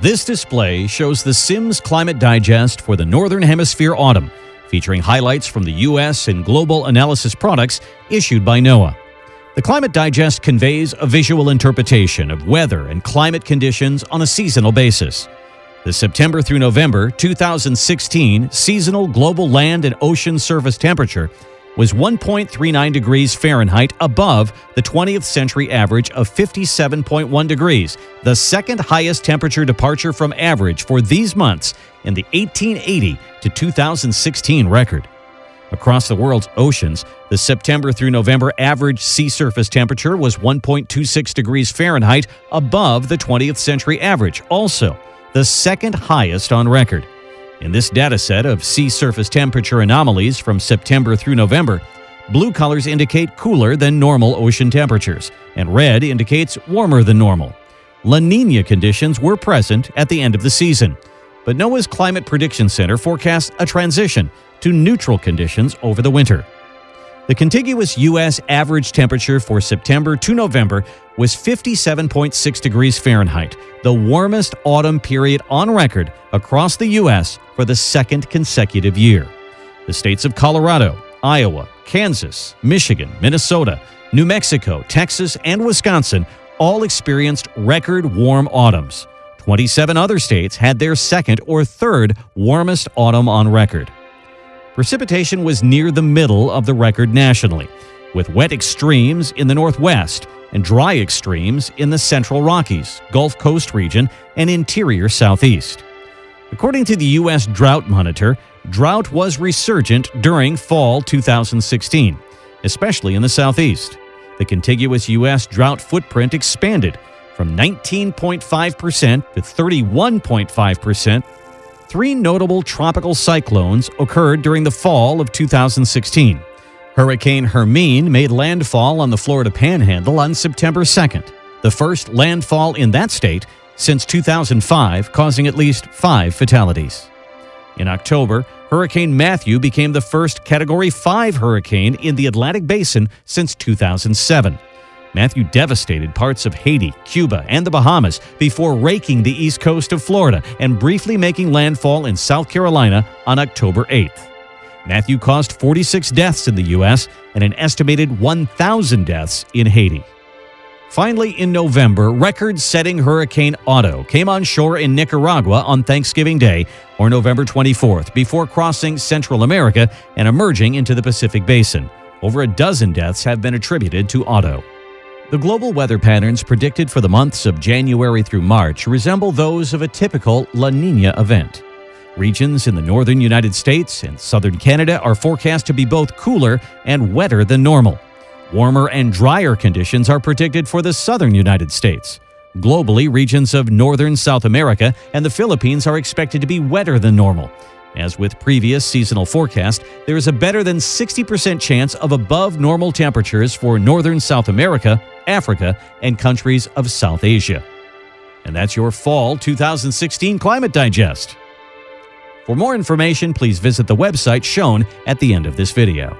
This display shows the Sims Climate Digest for the Northern Hemisphere autumn, featuring highlights from the U.S. and global analysis products issued by NOAA. The Climate Digest conveys a visual interpretation of weather and climate conditions on a seasonal basis. The September through November 2016 seasonal global land and ocean surface temperature was 1.39 degrees Fahrenheit above the 20th century average of 57.1 degrees, the second highest temperature departure from average for these months in the 1880 to 2016 record. Across the world's oceans, the September through November average sea surface temperature was 1.26 degrees Fahrenheit above the 20th century average, also the second highest on record. In this data set of sea surface temperature anomalies from September through November, blue colors indicate cooler than normal ocean temperatures, and red indicates warmer than normal. La Nina conditions were present at the end of the season, but NOAA's Climate Prediction Center forecasts a transition to neutral conditions over the winter. The contiguous U.S. average temperature for September to November was 57.6 degrees Fahrenheit, the warmest autumn period on record across the U.S. for the second consecutive year. The states of Colorado, Iowa, Kansas, Michigan, Minnesota, New Mexico, Texas, and Wisconsin all experienced record warm autumns. 27 other states had their second or third warmest autumn on record precipitation was near the middle of the record nationally, with wet extremes in the northwest and dry extremes in the central Rockies, Gulf Coast region, and interior southeast. According to the U.S. Drought Monitor, drought was resurgent during fall 2016, especially in the southeast. The contiguous U.S. drought footprint expanded from 19.5% to 31.5% three notable tropical cyclones occurred during the fall of 2016. Hurricane Hermine made landfall on the Florida Panhandle on September 2nd, the first landfall in that state since 2005, causing at least five fatalities. In October, Hurricane Matthew became the first Category 5 hurricane in the Atlantic Basin since 2007. Matthew devastated parts of Haiti, Cuba, and the Bahamas before raking the east coast of Florida and briefly making landfall in South Carolina on October 8th. Matthew caused 46 deaths in the U.S. and an estimated 1,000 deaths in Haiti. Finally, in November, record setting Hurricane Otto came on shore in Nicaragua on Thanksgiving Day, or November 24th, before crossing Central America and emerging into the Pacific Basin. Over a dozen deaths have been attributed to Otto. The global weather patterns predicted for the months of January through March resemble those of a typical La Nina event. Regions in the northern United States and southern Canada are forecast to be both cooler and wetter than normal. Warmer and drier conditions are predicted for the southern United States. Globally, regions of northern South America and the Philippines are expected to be wetter than normal, as with previous seasonal forecast, there is a better than 60% chance of above normal temperatures for northern South America, Africa, and countries of South Asia. And that's your Fall 2016 Climate Digest. For more information, please visit the website shown at the end of this video.